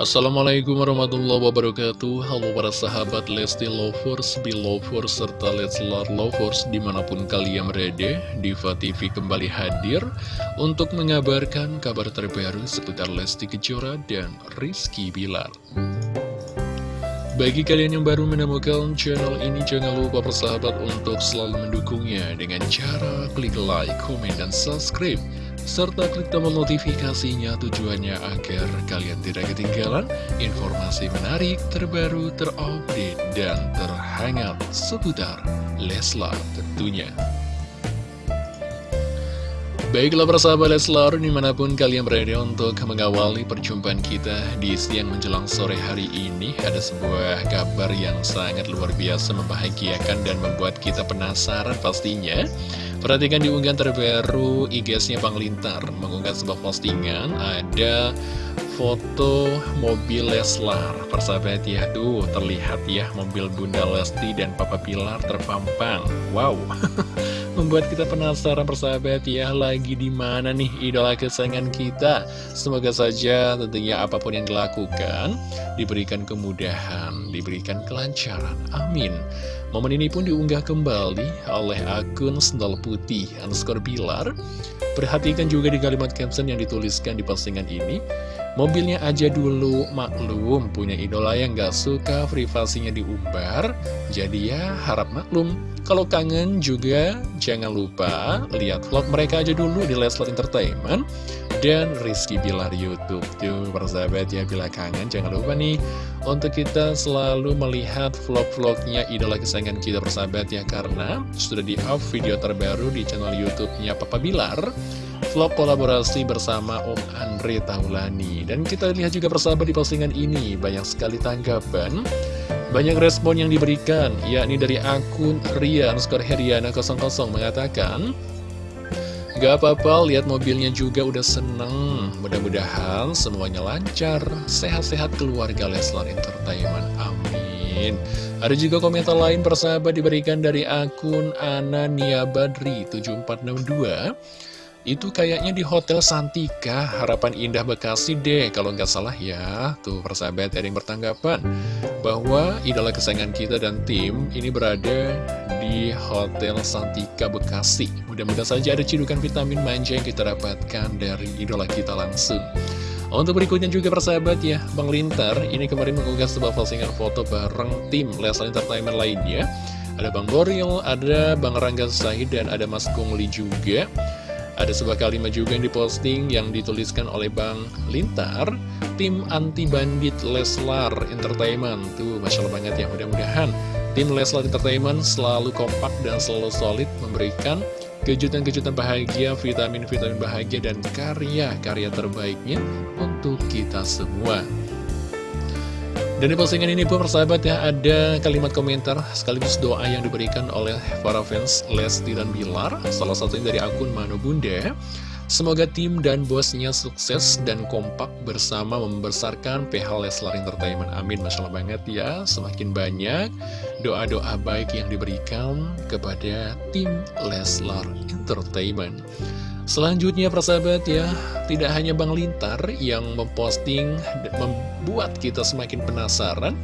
Assalamualaikum warahmatullahi wabarakatuh. Halo para sahabat Lesti Lovers, Belovers, serta Leslar Lovers di mana pun kalian berada Diva TV kembali hadir untuk mengabarkan kabar terbaru seputar Lesti Kejora dan Rizky Bilar. Bagi kalian yang baru menemukan channel ini, jangan lupa persahabat untuk selalu mendukungnya dengan cara klik like, komen, dan subscribe serta klik tombol notifikasinya tujuannya agar kalian tidak ketinggalan informasi menarik, terbaru, terupdate, dan terhangat seputar Leslar tentunya. Baiklah persahabat Leslar, di mana pun kalian berada untuk mengawali perjumpaan kita di siang menjelang sore hari ini Ada sebuah kabar yang sangat luar biasa membahagiakan dan membuat kita penasaran pastinya. Perhatikan di unggahan terbaru IG-nya Bang Lintar mengunggah sebuah postingan ada foto mobil Leslar. Persahabat ya tuh terlihat ya mobil Bunda Lesti dan Papa Pilar terpampang. Wow membuat kita penasaran persahabat ya lagi di mana nih idola kesayangan kita? Semoga saja tentunya apa pun yang dilakukan diberikan kemudahan diberikan kelancaran. Amin Momen ini pun diunggah kembali oleh akun Sendal Putih underscore Bilar. Perhatikan juga di kalimat caption yang dituliskan di postingan ini. Mobilnya aja dulu maklum, punya idola yang gak suka privasinya diumbar, jadi ya harap maklum. Kalau kangen juga jangan lupa lihat vlog mereka aja dulu di Leslar Entertainment dan Rizky Bilar Youtube Tuh persahabat ya bila kangen jangan lupa nih Untuk kita selalu melihat vlog-vlognya idola kesayangan kita persahabat ya Karena sudah di up video terbaru di channel Youtubenya Papa Bilar Vlog kolaborasi bersama Om Andre Taulani. Dan kita lihat juga persahabat di postingan ini Banyak sekali tanggapan banyak respon yang diberikan, yakni dari akun Rian Skor Heriana 00 mengatakan Gak apa-apa, lihat mobilnya juga udah seneng. Mudah-mudahan semuanya lancar, sehat-sehat keluarga Leslar Entertainment. Amin. Ada juga komentar lain persahabat diberikan dari akun Anania Badri 7462. Itu kayaknya di Hotel Santika, Harapan Indah Bekasi deh, kalau nggak salah ya. Tuh, persahabat ada yang bertanggapan bahwa idola kesayangan kita dan tim ini berada di Hotel Santika Bekasi. Mudah-mudahan saja ada cidukan vitamin manja yang kita dapatkan dari idola kita langsung. Untuk berikutnya juga persahabat ya, Bang Lintar ini kemarin mengunggah sebuah postingan foto bareng tim Leslie Entertainment lainnya. Ada Bang Boril, ada Bang Rangga Sahid, dan ada Mas Kungli juga. Ada sebuah kalimat juga yang diposting yang dituliskan oleh Bang Lintar Tim anti bandit Leslar Entertainment Tuh, Masya Allah banget ya mudah-mudahan Tim Leslar Entertainment selalu kompak dan selalu solid memberikan kejutan-kejutan bahagia, vitamin-vitamin bahagia, dan karya-karya terbaiknya untuk kita semua. Dan di postingan ini pun persahabat ya ada kalimat komentar sekaligus doa yang diberikan oleh para fans Lesti dan Bilar Salah satunya dari akun Mano Bunda. Semoga tim dan bosnya sukses dan kompak bersama membesarkan PH Leslar Entertainment. Amin Masya Allah banget ya. Semakin banyak doa-doa baik yang diberikan kepada tim Leslar Entertainment Selanjutnya persahabat ya, tidak hanya Bang Lintar yang memposting membuat kita semakin penasaran.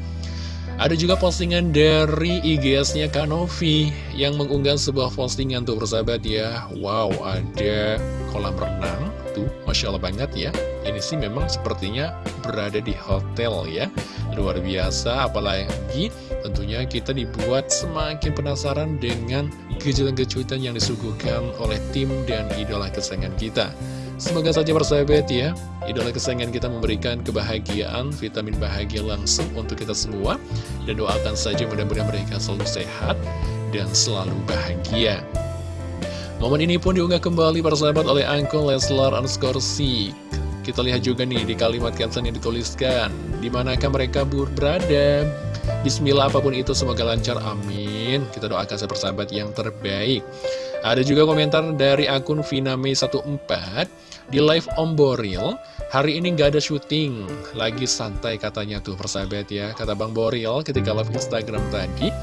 Ada juga postingan dari IGS-nya Kanovi yang mengunggah sebuah postingan tuh persahabat ya. Wow, ada kolam renang tuh, Masya Allah banget ya. Ini sih memang sepertinya berada di hotel ya. Luar biasa, apalagi tentunya kita dibuat semakin penasaran dengan kejutan-kejutan yang disuguhkan oleh tim dan idola kesayangan kita. Semoga saja bersahabat ya, idola kesayangan kita memberikan kebahagiaan, vitamin bahagia langsung untuk kita semua. Dan doakan saja mudah-mudahan mereka selalu sehat dan selalu bahagia. Momen ini pun diunggah kembali persahabat oleh Angkol Leslar underscore Kita lihat juga nih di kalimat caption yang dituliskan, di manakah mereka berada, Bismillah apa pun itu semoga lancar amin Kita doakan saya persahabat yang terbaik. Ada juga komentar dari akun Viname14 Di live Om Boril Hari ini gak ada syuting. Lagi santai katanya tuh persahabat ya. Kata Bang Boril ketika live Instagram tadi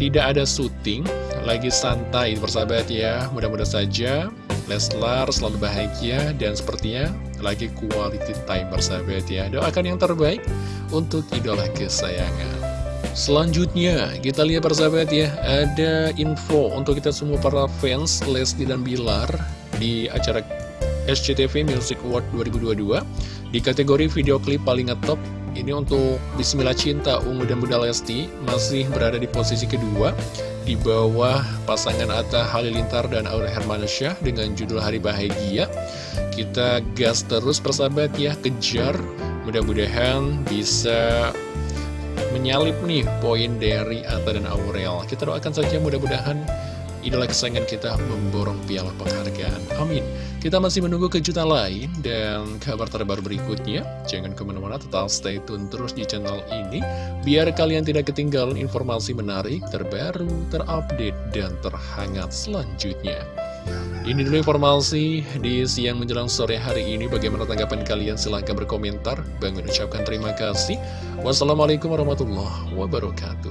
Tidak ada syuting Lagi santai persahabat ya. Mudah-mudahan saja Leslar selalu bahagia dan sepertinya lagi quality time bersahabat ya. Doakan yang terbaik untuk idola kesayangan. Selanjutnya, kita lihat persahabat ya, ada info untuk kita semua para fans Lesti dan Bilar di acara SCTV Music Award 2022 di kategori video klip paling ngetop ini untuk Bismillah Cinta Ungu dan Bunda Lesti masih berada di posisi kedua di bawah pasangan Atta Halilintar dan Aura Hermansyah dengan judul Hari Bahagia. Kita gas terus persahabat ya, kejar. Mudah-mudahan bisa menyalip nih poin dari Atta dan Aurel. Kita doakan saja mudah-mudahan idola kesayangan kita memborong piala penghargaan. Amin. Kita masih menunggu kejutan lain dan kabar terbaru berikutnya. Jangan ke mana-mana, tetap stay tune terus di channel ini. Biar kalian tidak ketinggalan informasi menarik, terbaru, terupdate, dan terhangat selanjutnya. Ini dulu informasi di siang menjelang sore hari ini. Bagaimana tanggapan kalian? Silahkan berkomentar. Bang ucapkan terima kasih. Wassalamualaikum warahmatullahi wabarakatuh.